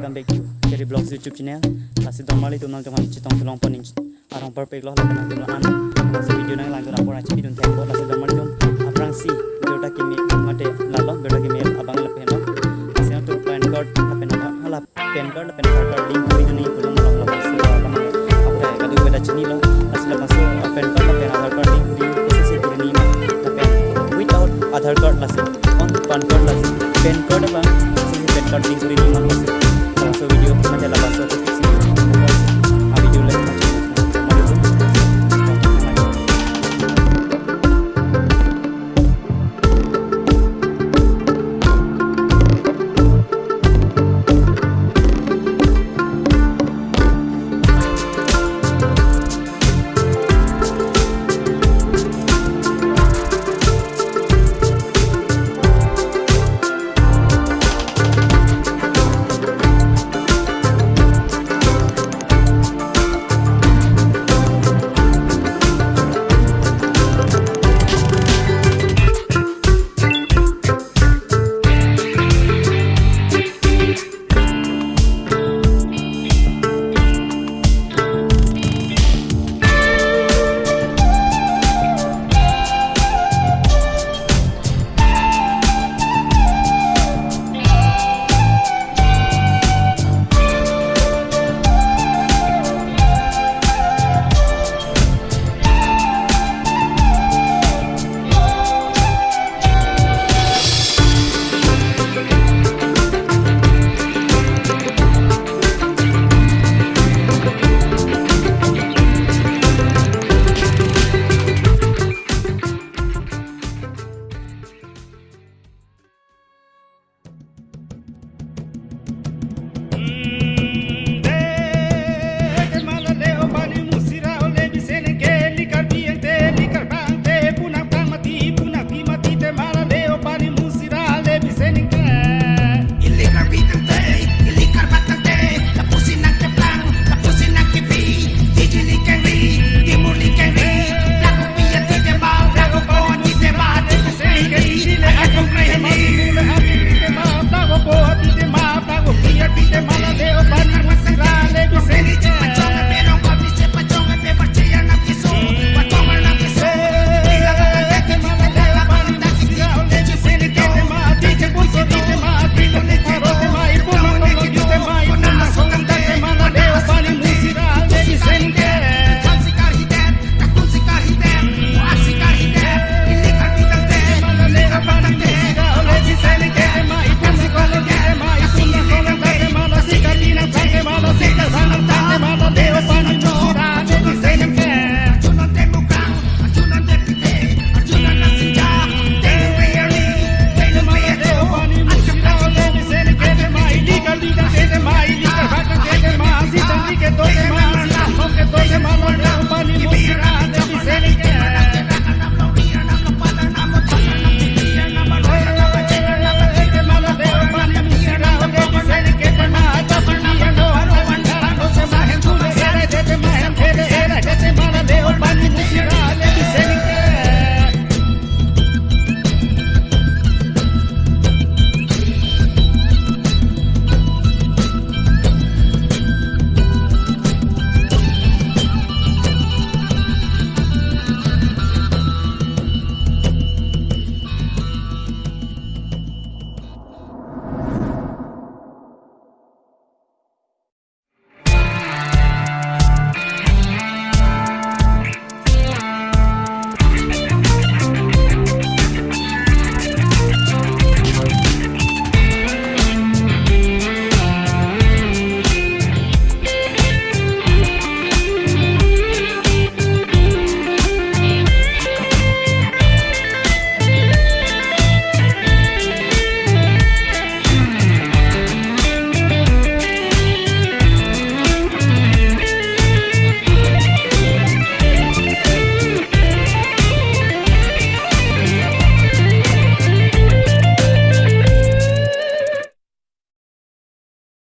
welcome back to Kerry Vlogs YouTube channel. Lasi domali tu nang jaman citong tulong poning. Arang perfect loh lakan tu an. Lasi video nang lang tu rapor aci video tiap bot lasi tu aprang si video kimi mate lalo video kimi abang lepen no. Lasi tu pan card lepen no hala pan card lepen card link video ni pulung long long lasi abang apa kadu beda cini lo lasi lepas tu pan card lepen aadhar card link video proses itu ni lepen without aadhar card lasi on pan card lasi pan card abang pan card link video ni lasi hermoso video que me la